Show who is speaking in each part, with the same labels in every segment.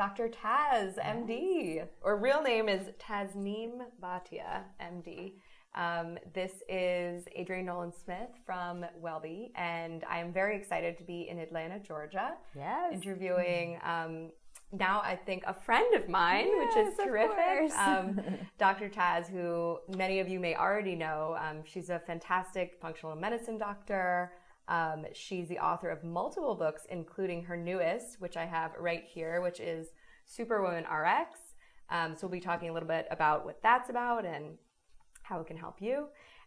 Speaker 1: Dr. Taz, MD, or real name is Tasneem Bhatia, MD. Um, this is Adrienne Nolan Smith from Wellbe, and I am very excited to be in Atlanta, Georgia.
Speaker 2: Yes.
Speaker 1: Interviewing um, now, I think, a friend of mine,
Speaker 2: yes,
Speaker 1: which is terrific. Um, Dr. Taz, who many of you may already know. Um, she's a fantastic functional medicine doctor. Um, she's the author of multiple books, including her newest, which I have right here, which is Superwoman RX. Um, so we'll be talking a little bit about what that's about and how it can help you.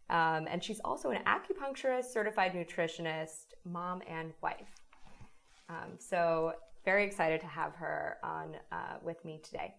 Speaker 1: Um, and she's also an acupuncturist, certified nutritionist, mom, and wife. Um, so, very excited to have her on uh, with me today.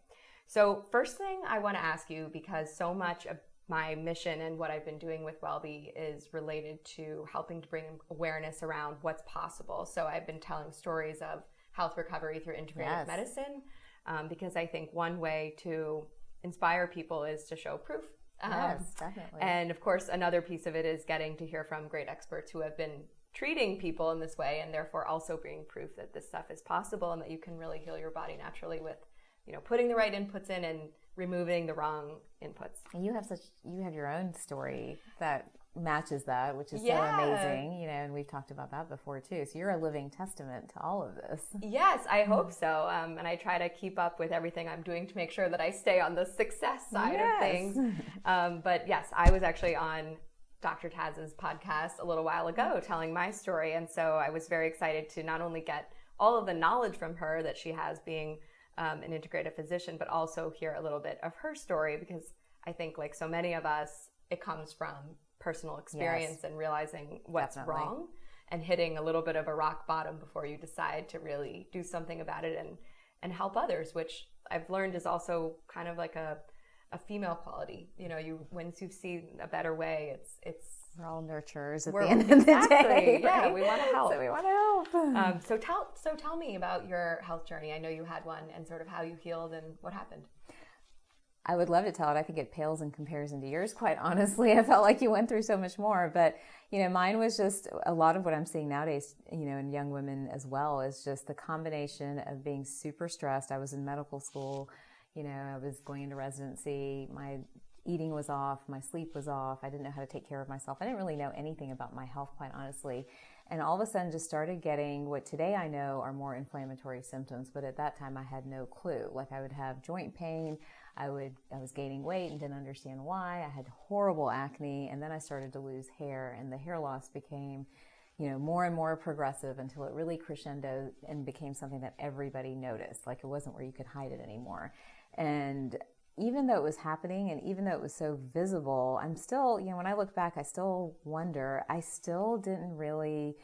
Speaker 1: So, first thing I want to ask you, because so much of my mission and what I've been doing with Wellbe is related to helping to bring awareness around what's possible. So, I've been telling stories of health recovery through integrative yes. medicine um, because I think one way to inspire people is to show proof
Speaker 2: um, yes, definitely.
Speaker 1: And of course, another piece of it is getting to hear from great experts who have been treating people in this way and therefore also being proof that this stuff is possible and that you can really heal your body naturally with, you know, putting the right inputs in and removing the wrong inputs.
Speaker 2: And you have such you have your own story that matches that, which is yeah. so amazing, you know, and we've talked about that before too. So you're a living testament to all of this.
Speaker 1: Yes, I hope so. Um, and I try to keep up with everything I'm doing to make sure that I stay on the success side yes. of things. Um, but yes, I was actually on Dr. Taz's podcast a little while ago telling my story. And so I was very excited to not only get all of the knowledge from her that she has being um, an integrative physician, but also hear a little bit of her story because I think, like so many of us, it comes from personal experience yes. and realizing what's Definitely. wrong and hitting a little bit of a rock bottom before you decide to really do something about it and and help others which i've learned is also kind of like a a female quality you know you once you've seen a better way it's it's
Speaker 2: we're all nurturers at the end of the day.
Speaker 1: Yeah, we want to help.
Speaker 2: So we want to help.
Speaker 1: Um, so tell so tell me about your health journey. I know you had one, and sort of how you healed and what happened.
Speaker 2: I would love to tell it. I think it pales in comparison to yours, quite honestly. I felt like you went through so much more. But, you know, mine was just a lot of what I'm seeing nowadays, you know, in young women as well, is just the combination of being super stressed. I was in medical school, you know, I was going into residency. My eating was off, my sleep was off. I didn't know how to take care of myself. I didn't really know anything about my health, quite honestly. And all of a sudden just started getting what today I know are more inflammatory symptoms, but at that time I had no clue. Like I would have joint pain. I would I was gaining weight and didn't understand why. I had horrible acne and then I started to lose hair and the hair loss became you know more and more progressive until it really crescendoed and became something that everybody noticed like it wasn't where you could hide it anymore and even though it was happening and even though it was so visible i'm still you know when i look back i still wonder i still didn't really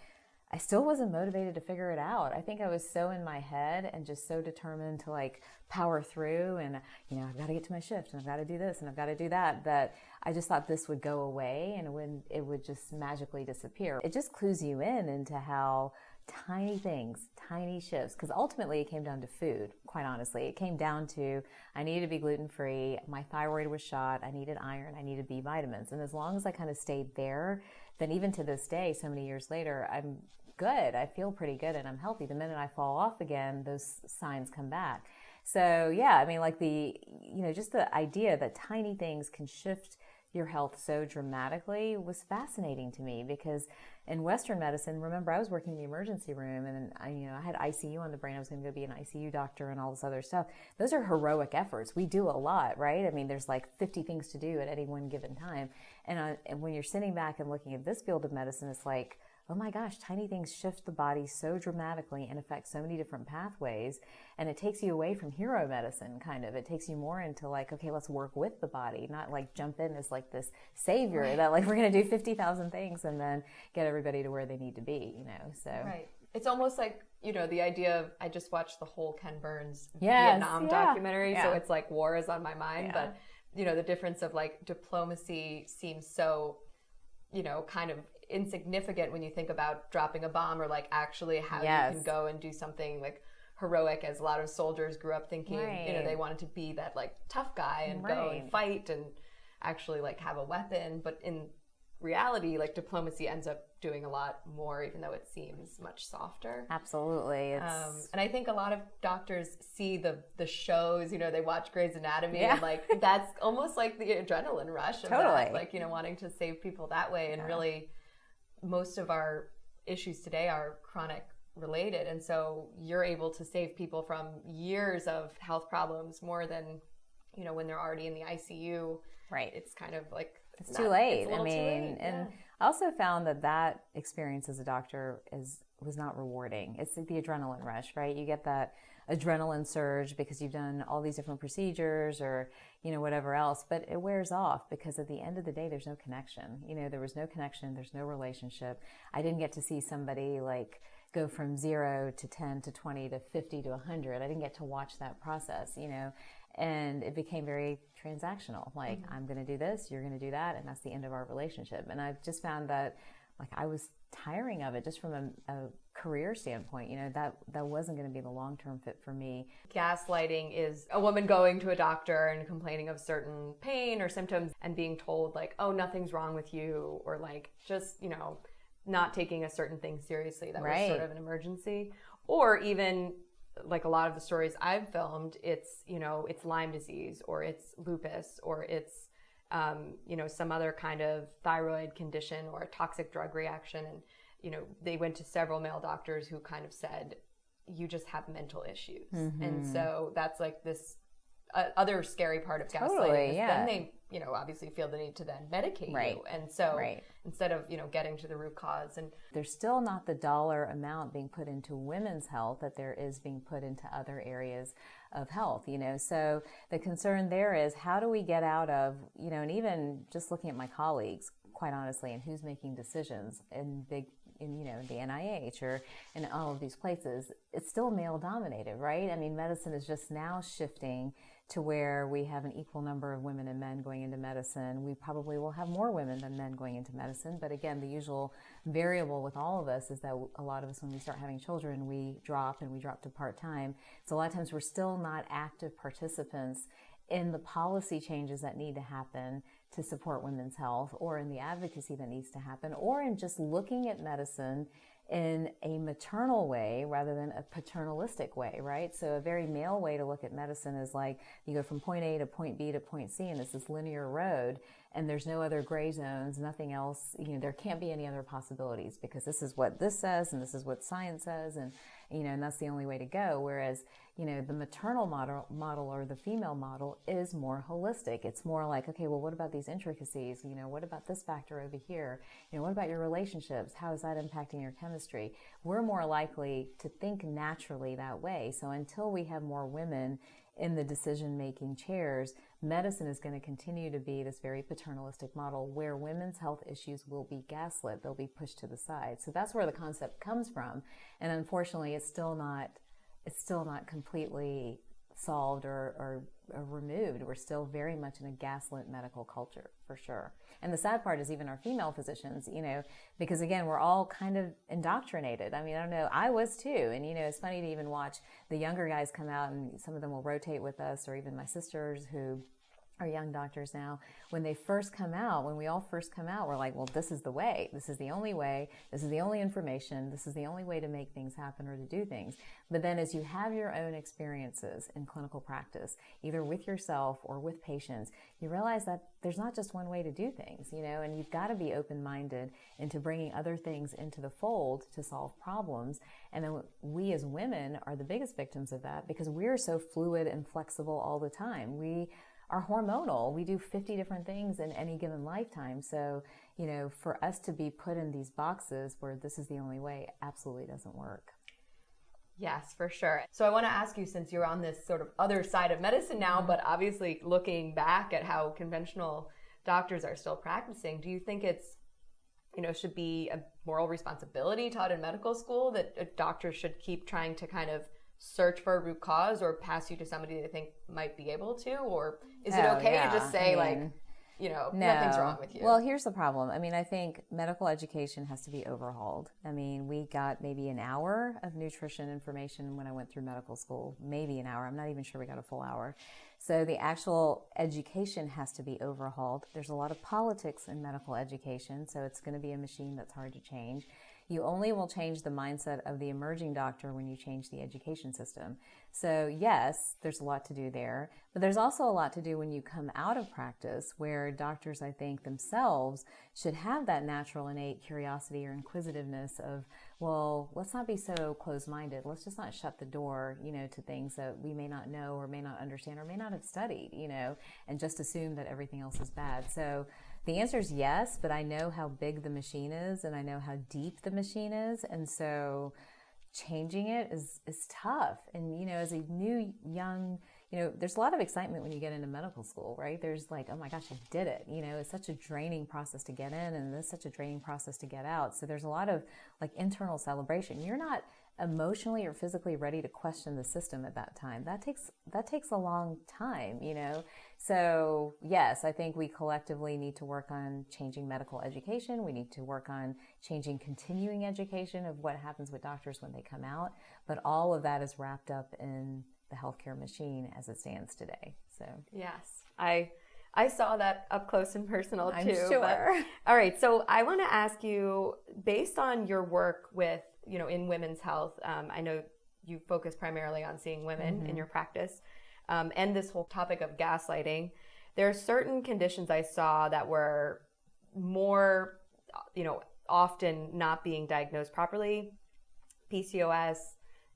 Speaker 2: I still wasn't motivated to figure it out. I think I was so in my head and just so determined to like power through and, you know, I've got to get to my shift and I've got to do this and I've got to do that, that I just thought this would go away and would, it would just magically disappear. It just clues you in into how tiny things, tiny shifts, because ultimately it came down to food, quite honestly. It came down to I needed to be gluten free, my thyroid was shot, I needed iron, I needed B vitamins. And as long as I kind of stayed there, then even to this day, so many years later, I'm good. I feel pretty good and I'm healthy. The minute I fall off again, those signs come back. So yeah, I mean, like the, you know, just the idea that tiny things can shift your health so dramatically was fascinating to me because in Western medicine, remember I was working in the emergency room and I, you know, I had ICU on the brain. I was going to go be an ICU doctor and all this other stuff. Those are heroic efforts. We do a lot, right? I mean, there's like 50 things to do at any one given time. And, uh, and when you're sitting back and looking at this field of medicine, it's like, oh my gosh, tiny things shift the body so dramatically and affect so many different pathways. And it takes you away from hero medicine, kind of. It takes you more into like, okay, let's work with the body, not like jump in as like this savior right. that like we're going to do 50,000 things and then get everybody to where they need to be, you know? So.
Speaker 1: Right. It's almost like, you know, the idea of, I just watched the whole Ken Burns yes, Vietnam yeah. documentary. Yeah. So it's like war is on my mind. Yeah. But, you know, the difference of like diplomacy seems so, you know, kind of insignificant when you think about dropping a bomb or like actually how yes. you can go and do something like heroic as a lot of soldiers grew up thinking right. you know they wanted to be that like tough guy and right. go and fight and actually like have a weapon but in reality, like diplomacy ends up doing a lot more, even though it seems much softer.
Speaker 2: Absolutely.
Speaker 1: Um, and I think a lot of doctors see the the shows, you know, they watch Grey's Anatomy yeah. and like that's almost like the adrenaline rush of totally. that, like, you know, wanting to save people that way. And yeah. really most of our issues today are chronic related. And so you're able to save people from years of health problems more than, you know, when they're already in the ICU.
Speaker 2: Right.
Speaker 1: It's kind of like
Speaker 2: it's, too late. It's I mean, late. and yeah. I also found that that experience as a doctor is was not rewarding. It's like the adrenaline rush, right? You get that adrenaline surge because you've done all these different procedures or you know whatever else but it wears off because at the end of the day there's no connection. You know there was no connection. There's no relationship. I didn't get to see somebody like go from 0 to 10 to 20 to 50 to 100 i didn't get to watch that process you know? And it became very transactional. Like mm-hmm. i'm going to do this you're going to do that and that's the end of our relationship. And i've just found that like i was tiring of it just from a, a career standpoint you know that that wasn't going to be the long-term fit for me
Speaker 1: gaslighting is a woman going to a doctor and complaining of certain pain or symptoms and being told like oh nothing's wrong with you or like just you know not taking a certain thing seriously that right. was sort of an emergency or even like a lot of the stories I've filmed, it's, you know, it's Lyme disease or it's lupus or it's, um, you know, some other kind of thyroid condition or a toxic drug reaction. And, you know, they went to several male doctors who kind of said, you just have mental issues. Mm-hmm. And so that's like this uh, other scary part of gaslighting. Totally, yeah. Then they you know, obviously feel the need to then medicate right. you. And so right. instead of, you know, getting to the root cause and
Speaker 2: there's still not the dollar amount being put into women's health that there is being put into other areas of health, you know. So the concern there is how do we get out of, you know, and even just looking at my colleagues, quite honestly, and who's making decisions in big in you know the NIH or in all of these places, it's still male dominated, right? I mean, medicine is just now shifting to where we have an equal number of women and men going into medicine. We probably will have more women than men going into medicine. But again, the usual variable with all of us is that a lot of us, when we start having children, we drop and we drop to part time. So a lot of times we're still not active participants in the policy changes that need to happen to support women's health or in the advocacy that needs to happen or in just looking at medicine in a maternal way rather than a paternalistic way, right? So a very male way to look at medicine is like you go from point A to point B to point C and it's this linear road and there's no other gray zones, nothing else, you know, there can't be any other possibilities because this is what this says and this is what science says and you know, and that's the only way to go. Whereas, you know, the maternal model, model or the female model is more holistic. It's more like, okay, well, what about these intricacies? You know, what about this factor over here? You know, what about your relationships? How is that impacting your chemistry? We're more likely to think naturally that way. So until we have more women in the decision making chairs, medicine is going to continue to be this very paternalistic model where women's health issues will be gaslit. They'll be pushed to the side. So that's where the concept comes from. And unfortunately, it's still not, it's still not completely solved or, or, or, removed. We're still very much in a gaslit medical culture for sure. And the sad part is even our female physicians, you know, because again, we're all kind of indoctrinated. I mean, I don't know, I was too. And, you know, it's funny to even watch the younger guys come out and some of them will rotate with us or even my sisters who our young doctors now, when they first come out, when we all first come out, we're like, well, this is the way. This is the only way. This is the only information. This is the only way to make things happen or to do things. But then as you have your own experiences in clinical practice, either with yourself or with patients, you realize that there's not just one way to do things, you know, and you've got to be open-minded into bringing other things into the fold to solve problems. And then we as women are the biggest victims of that because we're so fluid and flexible all the time. We are hormonal. We do 50 different things in any given lifetime. So, you know, for us to be put in these boxes where this is the only way absolutely doesn't work.
Speaker 1: Yes, for sure. So I want to ask you since you're on this sort of other side of medicine now, mm-hmm. but obviously looking back at how conventional doctors are still practicing, do you think it's you know should be a moral responsibility taught in medical school that doctors should keep trying to kind of search for a root cause or pass you to somebody they think might be able to or is it oh, okay yeah. to just say I mean, like you know,
Speaker 2: No.
Speaker 1: nothing's wrong with you.
Speaker 2: Well, here's the problem. I mean, I think medical education has to be overhauled. I mean, we got maybe an hour of nutrition information when I went through medical school, maybe an hour. I'm not even sure we got a full hour. So the actual education has to be overhauled. There's a lot of politics in medical education, so it's going to be a machine that's hard to change. You only will change the mindset of the emerging doctor when you change the education system. So, yes, there's a lot to do there, but there's also a lot to do when you come out of practice where doctors, I think, themselves should have that natural innate curiosity or inquisitiveness of, well, let's not be so closed minded. Let's just not shut the door, you know, to things that we may not know or may not understand or may not have studied, you know, and just assume that everything else is bad. So, the answer is yes, but I know how big the machine is and I know how deep the machine is. And so changing it is, is tough. And, you know, as a new young, you know, there's a lot of excitement when you get into medical school, right? There's like, oh my gosh, I did it. You know, it's such a draining process to get in and it's such a draining process to get out. So there's a lot of like internal celebration. You're not emotionally or physically ready to question the system at that time. That takes that takes a long time, you know. So, yes, I think we collectively need to work on changing medical education. We need to work on changing continuing education of what happens with doctors when they come out, but all of that is wrapped up in the healthcare machine as it stands today. So,
Speaker 1: yes, I I saw that up close and personal
Speaker 2: I'm
Speaker 1: too.
Speaker 2: sure.
Speaker 1: but- all right, so I want to ask you, based on your work with you know in women's health, um, I know you focus primarily on seeing women
Speaker 2: Mm-hmm.
Speaker 1: in your practice, um, and this whole topic of gaslighting. There are certain conditions I saw that were more, you know, often not being diagnosed properly. PCOS,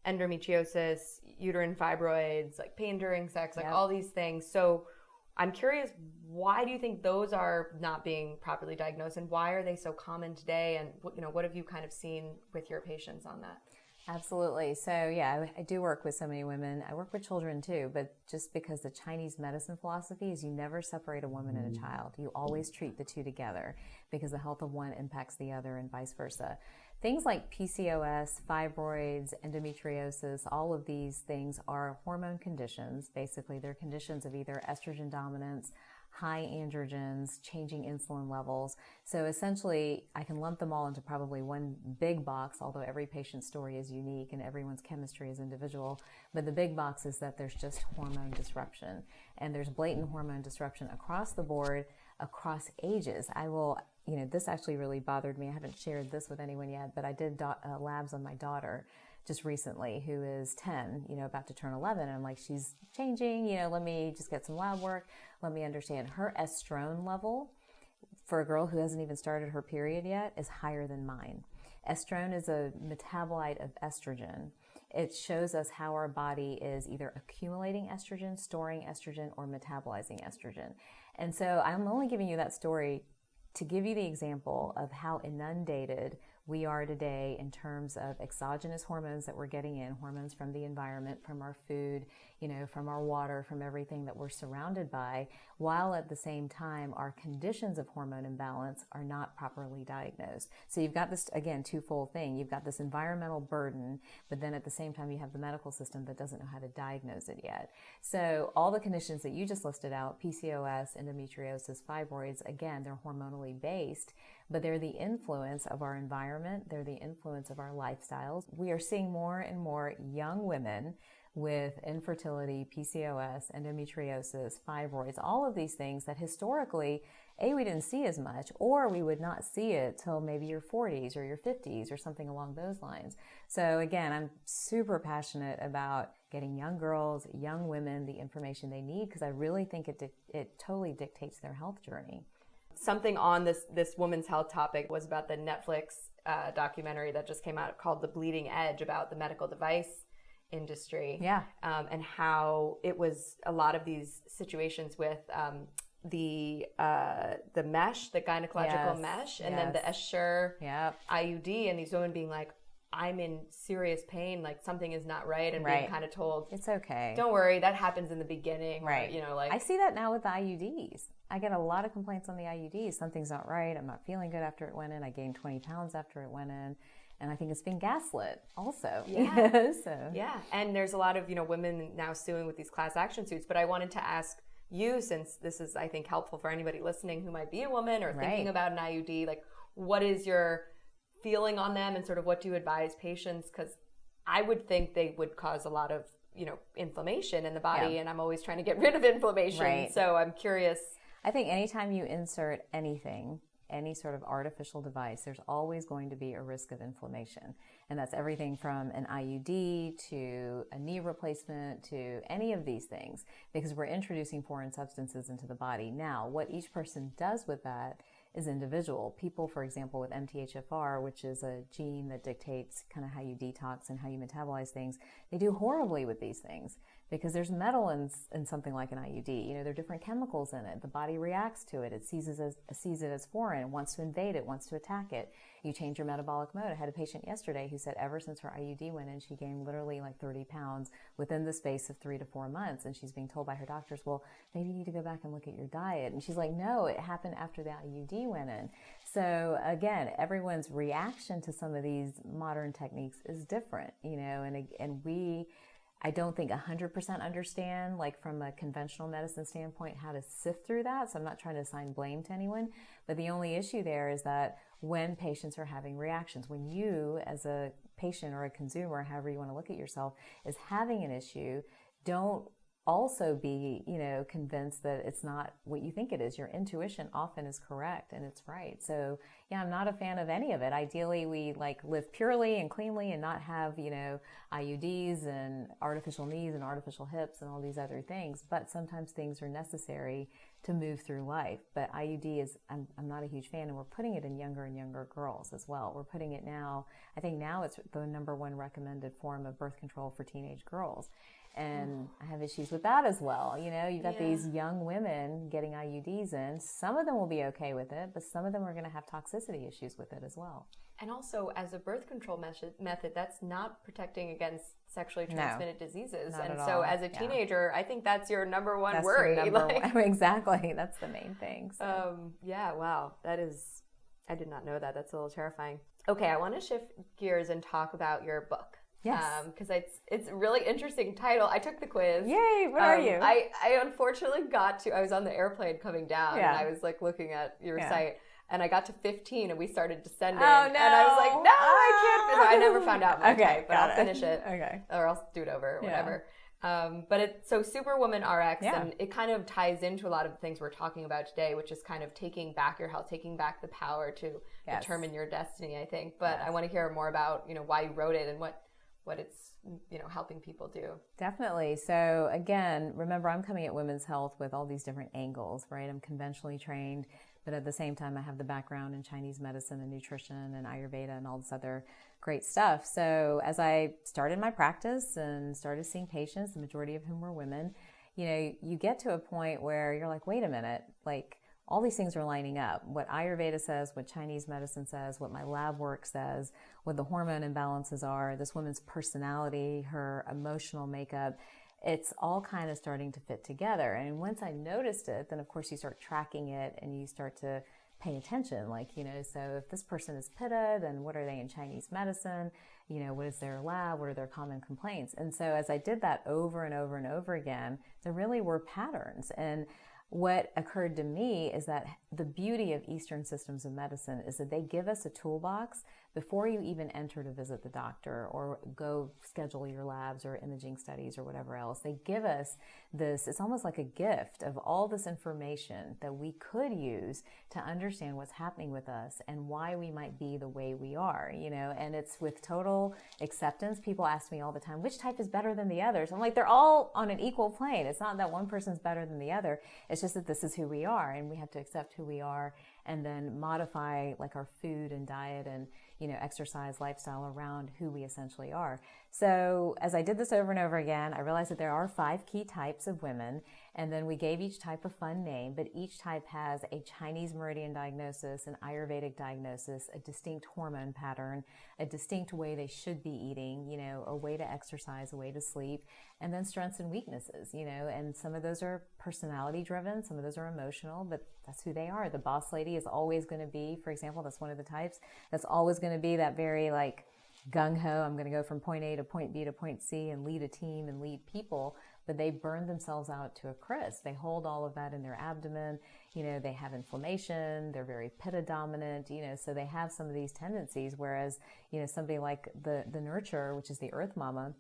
Speaker 1: endometriosis, uterine fibroids, like pain during sex, like all these things. So I'm curious, why do you think those are not being properly diagnosed, and why are they so common today? And what, you know, what have you kind of seen with your patients on that?
Speaker 2: Absolutely. So, yeah, I, I do work with so many women. I work with children too, but just because the Chinese medicine philosophy is you never separate a woman and a mm. child. You always treat the two together because the health of one impacts the other and vice versa. Things like PCOS, fibroids, endometriosis, all of these things are hormone conditions. Basically, they're conditions of either estrogen dominance, high androgens, changing insulin levels. So essentially, I can lump them all into probably one big box, although every patient's story is unique and everyone's chemistry is individual. But the big box is that there's just hormone disruption. And there's blatant hormone disruption across the board, across ages. I will, you know, this actually really bothered me. I haven't shared this with anyone yet, but I did do- uh, labs on my daughter just recently who is 10, you know, about to turn 11. And I'm like, she's changing, you know, let me just get some lab work. Let me understand her estrone level for a girl who hasn't even started her period yet is higher than mine. Estrone is a metabolite of estrogen. It shows us how our body is either accumulating estrogen, storing estrogen, or metabolizing estrogen. And so I'm only giving you that story to give you the example of how inundated we are today in terms of exogenous hormones that we're getting in, hormones from the environment, from our food, you know, from our water, from everything that we're surrounded by, while at the same time our conditions of hormone imbalance are not properly diagnosed. So you've got this, again, twofold thing. You've got this environmental burden, but then at the same time you have the medical system that doesn't know how to diagnose it yet. So all the conditions that you just listed out, PCOS, endometriosis, fibroids, again, they're hormonally based, but they're the influence of our environment. They're the influence of our lifestyles. We are seeing more and more young women with infertility, PCOS, endometriosis, fibroids, all of these things that historically, A, we didn't see as much, or we would not see it till maybe your 40s or your 50s or something along those lines. So again, I'm super passionate about getting young girls, young women the information they need because I really think it, it totally dictates their health journey.
Speaker 1: Something on this this women's health topic was about the Netflix uh, documentary that just came out called "The Bleeding Edge" about the medical device industry.
Speaker 2: Yeah.
Speaker 1: um, and how it was a lot of these situations with um, the uh, the mesh, the gynecological
Speaker 2: Yes,
Speaker 1: mesh, and then the
Speaker 2: yes.
Speaker 1: Essure
Speaker 2: Yep.
Speaker 1: IUD, and these women being like, "I'm in serious pain, like something is not right," and being
Speaker 2: Right.
Speaker 1: kind of told,
Speaker 2: It's okay.
Speaker 1: "Don't worry, that happens in the beginning." or,
Speaker 2: Right.
Speaker 1: you know, like
Speaker 2: I see that now with the IUDs. I get a lot of complaints on the IUDs. Something's not right. I'm not feeling good after it went in. I gained 20 pounds after it went in. And I think it's been gaslit also.
Speaker 1: Yeah.
Speaker 2: so,
Speaker 1: Yeah, and there's a lot of you know women now suing with these class action suits. But I wanted to ask you, since this is, I think, helpful for anybody listening who might be a woman or
Speaker 2: Right.
Speaker 1: thinking about an IUD, like what is your feeling on them and sort of what do you advise patients? Because I would think they would cause a lot of, you know, inflammation in the body,
Speaker 2: Yeah.
Speaker 1: and I'm always trying to get rid of inflammation.
Speaker 2: Right.
Speaker 1: So I'm curious.
Speaker 2: I think anytime you insert anything, any sort of artificial device, there's always going to be a risk of inflammation. And that's everything from an IUD to a knee replacement to any of these things because we're introducing foreign substances into the body. Now, what each person does with that is individual. People, for example, with MTHFR, which is a gene that dictates kind of how you detox and how you metabolize things, they do horribly with these things because there's metal in, in something like an IUD. You know, there are different chemicals in it. The body reacts to it. It sees it as, sees it as foreign, wants to invade it, wants to attack it. You change your metabolic mode. I had a patient yesterday who said ever since her IUD went in, she gained literally like 30 pounds within the space of three to four months. And she's being told by her doctors, well, maybe you need to go back and look at your diet. And she's like, no, it happened after the IUD went in. So again, everyone's reaction to some of these modern techniques is different, you know, and, and we, I don't think 100% understand, like from a conventional medicine standpoint, how to sift through that. So I'm not trying to assign blame to anyone. But the only issue there is that when patients are having reactions, when you, as a patient or a consumer, however you want to look at yourself, is having an issue, don't also be, you know, convinced that it's not what you think it is. Your intuition often is correct and it's right. So, yeah, I'm not a fan of any of it. Ideally, we like live purely and cleanly and not have, you know, IUDs and artificial knees and artificial hips and all these other things. But sometimes things are necessary to move through life. But IUD is, I'm, I'm not a huge fan, and we're putting it in younger and younger girls as well. We're putting it now, I think now it's the number one recommended form of birth control for teenage girls and I have issues with that as well. You know, you've got
Speaker 1: Yeah.
Speaker 2: these young women getting IUDs in. Some of them will be okay with it, but some of them are going to have toxicity issues with it as well.
Speaker 1: And also, as a birth control method, method that's not protecting against sexually
Speaker 2: No,
Speaker 1: transmitted diseases.
Speaker 2: not
Speaker 1: and so,
Speaker 2: all.
Speaker 1: as a
Speaker 2: Yeah.
Speaker 1: teenager, I think that's your number one
Speaker 2: That's
Speaker 1: worry.
Speaker 2: number
Speaker 1: like-
Speaker 2: one. exactly. That's the main thing. So.
Speaker 1: Um, yeah, wow. That is, I did not know that. That's a little terrifying. Okay, I want to shift gears and talk about your book.
Speaker 2: Yes.
Speaker 1: Because it's, it's a really interesting title. I took the quiz.
Speaker 2: Yay! What are
Speaker 1: Um,
Speaker 2: you?
Speaker 1: I, I unfortunately got to, I was on the airplane coming down
Speaker 2: Yeah.
Speaker 1: and I was like looking at your
Speaker 2: Yeah.
Speaker 1: site and I got to 15 and we started descending.
Speaker 2: Oh, no!
Speaker 1: And I was like,
Speaker 2: no.
Speaker 1: no, I can't. I never found out my
Speaker 2: Okay,
Speaker 1: type, but I'll
Speaker 2: it.
Speaker 1: finish it
Speaker 2: Okay.
Speaker 1: or I'll do it over or
Speaker 2: Yeah.
Speaker 1: whatever. Um, but it's so Superwoman RX,
Speaker 2: Yeah.
Speaker 1: and it kind of ties into a lot of the things we're talking about today, which is kind of taking back your health, taking back the power to
Speaker 2: Yes.
Speaker 1: determine your destiny. I think, but I want to hear more about you know why you wrote it and what what it's you know helping people do.
Speaker 2: Definitely. So again, remember I'm coming at women's health with all these different angles, right? I'm conventionally trained, but at the same time I have the background in Chinese medicine and nutrition and Ayurveda and all this other great stuff. So as I started my practice and started seeing patients, the majority of whom were women, you know, you get to a point where you're like, wait a minute, like all these things are lining up. What Ayurveda says, what Chinese medicine says, what my lab work says, what the hormone imbalances are, this woman's personality, her emotional makeup, it's all kind of starting to fit together. And once I noticed it, then of course you start tracking it and you start to pay attention. Like, you know, so if this person is Pitta, then what are they in Chinese medicine? You know, what is their lab? What are their common complaints? And so as I did that over and over and over again, there really were patterns. And what occurred to me is that the beauty of Eastern systems of medicine is that they give us a toolbox before you even enter to visit the doctor or go schedule your labs or imaging studies or whatever else. They give us this, it's almost like a gift of all this information that we could use to understand what's happening with us and why we might be the way we are, you know, and it's with total acceptance. People ask me all the time, which type is better than the others? I'm like, they're all on an equal plane. It's not that one person's better than the other. It's just that this is who we are and we have to accept who we are and then modify like our food and diet and you know exercise lifestyle around who we essentially are so as i did this over and over again i realized that there are five key types of women and then we gave each type a fun name but each type has a chinese meridian diagnosis an ayurvedic diagnosis a distinct hormone pattern a distinct way they should be eating you know a way to exercise a way to sleep and then strengths and weaknesses you know and some of those are personality driven some of those are emotional but that's who they are. The boss lady is always going to be for example that's one of the types that's always going to be that very like gung ho, I'm going to go from point A to point B to point C and lead a team and lead people, but they burn themselves out to a crisp. They hold all of that in their abdomen. You know, they have inflammation. They're very pitta dominant, you know, so they have some of these tendencies. Whereas, you know, somebody like the, the nurturer, which is the earth mama,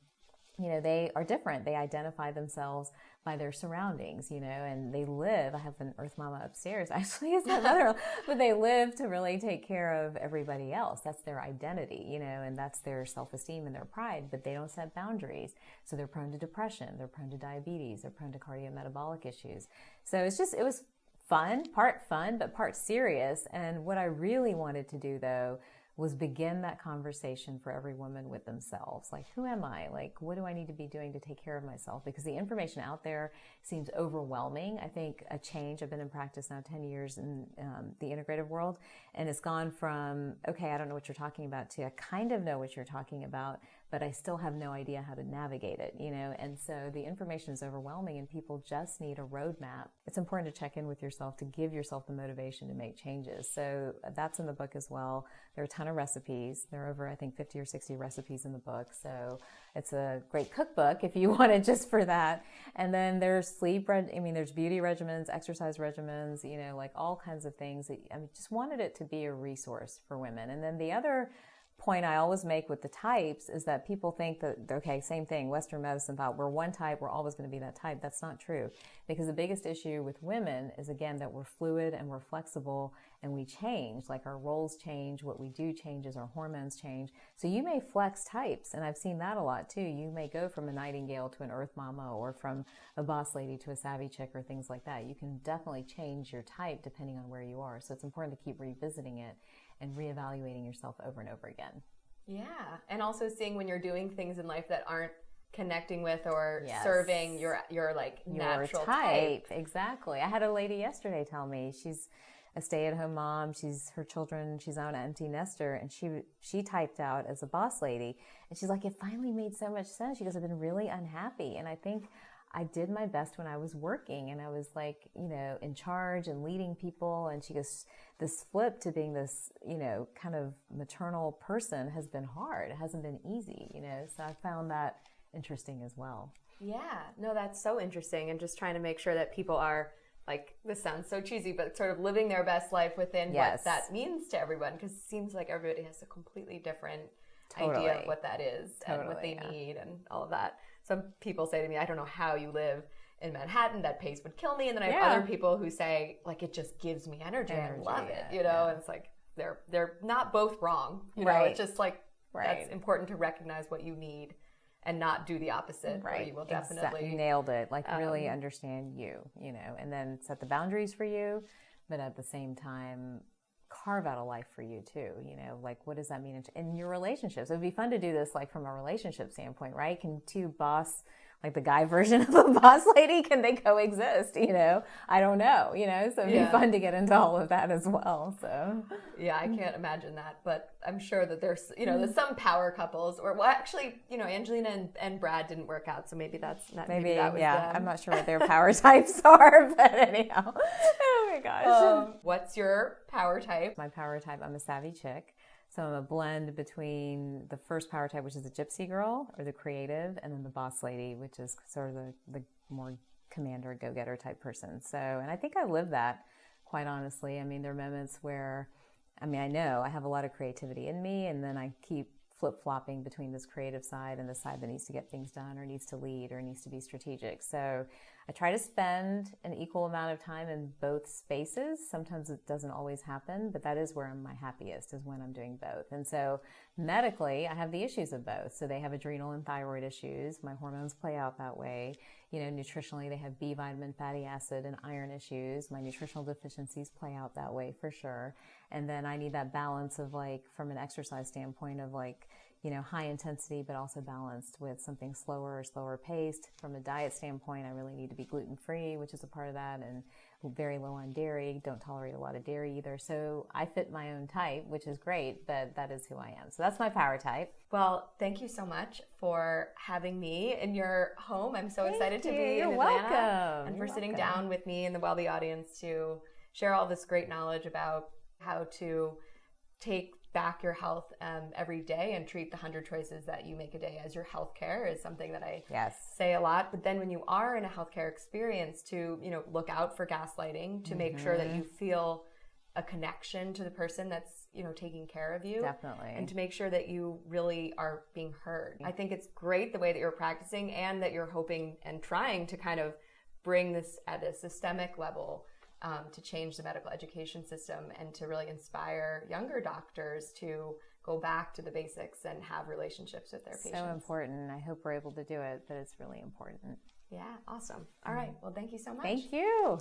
Speaker 2: you know, they are different. They identify themselves by their surroundings, you know, and they live. I have an Earth Mama upstairs, actually, is my mother, but they live to really take care of everybody else. That's their identity, you know, and that's their self esteem and their pride, but they don't set boundaries. So they're prone to depression, they're prone to diabetes, they're prone to cardiometabolic issues. So it's just, it was fun, part fun, but part serious. And what I really wanted to do, though, was begin that conversation for every woman with themselves. Like, who am I? Like, what do I need to be doing to take care of myself? Because the information out there seems overwhelming. I think a change, I've been in practice now 10 years in um, the integrative world, and it's gone from, okay, I don't know what you're talking about, to I kind of know what you're talking about, but I still have no idea how to navigate it, you know? And so the information is overwhelming and people just need a roadmap. It's important to check in with yourself to give yourself the motivation to make changes. So uh, that's in the book as well. There are a ton of recipes. There are over, I think, 50 or 60 recipes in the book. So it's a great cookbook if you want it just for that. And then there's sleep, I mean, there's beauty regimens, exercise regimens, you know, like all kinds of things. That I just wanted it to be a resource for women. And then the other point I always make with the types is that people think that, okay, same thing, Western medicine thought we're one type, we're always going to be that type. That's not true. Because the biggest issue with women is, again, that we're fluid and we're flexible and we change. Like our roles change, what we do changes, our hormones change. So you may flex types, and I've seen that a lot too. You may go from a nightingale to an earth mama or from a boss lady to a savvy chick or things like that. You can definitely change your type depending on where you are. So it's important to keep revisiting it and reevaluating yourself over and over again.
Speaker 1: Yeah. And also seeing when you're doing things in life that aren't connecting with or yes. serving your your like your natural type. type.
Speaker 2: Exactly. I had a lady yesterday tell me she's a stay-at-home mom. She's her children. She's on an empty nester, and she she typed out as a boss lady, and she's like, it finally made so much sense. She goes, I've been really unhappy, and I think I did my best when I was working and I was like, you know, in charge and leading people. And she goes, this flip to being this, you know, kind of maternal person has been hard. It hasn't been easy, you know. So I found that interesting as well.
Speaker 1: Yeah, no, that's so interesting. And just trying to make sure that people are like, this sounds so cheesy, but sort of living their best life within yes. what that means to everyone. Because it seems like everybody has a completely different totally. idea of what that is totally, and what they yeah. need and all of that some people say to me, I don't know how you live in Manhattan, that pace would kill me. And then I have yeah. other people who say, like, it just gives me energy, energy and I love yeah, it, you know? Yeah. And it's like, they're, they're not both wrong, you right. know? It's just like, right. that's important to recognize what you need and not do the opposite. Right. you will definitely. Exactly.
Speaker 2: Nailed it. Like, um, really understand you, you know, and then set the boundaries for you, but at the same time, carve out a life for you too. You know, like what does that mean in, in your relationships? It would be fun to do this like from a relationship standpoint, right? Can two boss like the guy version of a boss lady can they coexist you know? I don't know you know? So it'd yeah. be fun to get into all of that as well so.
Speaker 1: Yeah i can't imagine that but i'm sure that there's you know there's some power couples or well actually you know angelina and, and brad didn't work out so maybe that's not maybe, maybe that
Speaker 2: yeah them. i'm not sure what their power types are but anyhow. Oh my gosh. Um,
Speaker 1: what's your power type?
Speaker 2: My power type i'm a savvy chick so I'm a blend between the first power type, which is the gypsy girl or the creative, and then the boss lady, which is sort of the, the more commander, go getter type person. So, and I think I live that quite honestly. I mean, there are moments where, I mean, I know I have a lot of creativity in me, and then I keep flip flopping between this creative side and the side that needs to get things done or needs to lead or needs to be strategic. So I try to spend an equal amount of time in both spaces. Sometimes it doesn't always happen, but that is where I'm my happiest is when I'm doing both. And so medically, I have the issues of both. So they have adrenal and thyroid issues. My hormones play out that way. You know, nutritionally, they have B vitamin, fatty acid, and iron issues. My nutritional deficiencies play out that way for sure. And then I need that balance of like, from an exercise standpoint, of like, you know, high intensity, but also balanced with something slower or slower paced. From a diet standpoint, I really need to be gluten free, which is a part of that, and very low on dairy. Don't tolerate a lot of dairy either. So I fit my own type, which is great, but that is who I am. So that's my power type.
Speaker 1: Well, thank you so much for having me in your home. I'm so
Speaker 2: thank
Speaker 1: excited
Speaker 2: you.
Speaker 1: to be
Speaker 2: You're
Speaker 1: in
Speaker 2: Atlanta
Speaker 1: welcome.
Speaker 2: and
Speaker 1: for
Speaker 2: You're
Speaker 1: sitting
Speaker 2: welcome.
Speaker 1: down with me and the Wellbe audience to share all this great knowledge about how to take back your health um, every day and treat the 100 choices that you make a day as your health care is something that I
Speaker 2: yes.
Speaker 1: say a lot. But then when you are in a healthcare experience to, you know, look out for gaslighting to mm-hmm. make sure that you mm-hmm. feel a connection to the person that's, you know, taking care of you.
Speaker 2: Definitely.
Speaker 1: And to make sure that you really are being heard. I think it's great the way that you're practicing and that you're hoping and trying to kind of bring this at a systemic level um, to change the medical education system and to really inspire younger doctors to go back to the basics and have relationships with their patients.
Speaker 2: So important. I hope we're able to do it, but it's really important.
Speaker 1: Yeah, awesome. All right. Well, thank you so much.
Speaker 2: Thank you.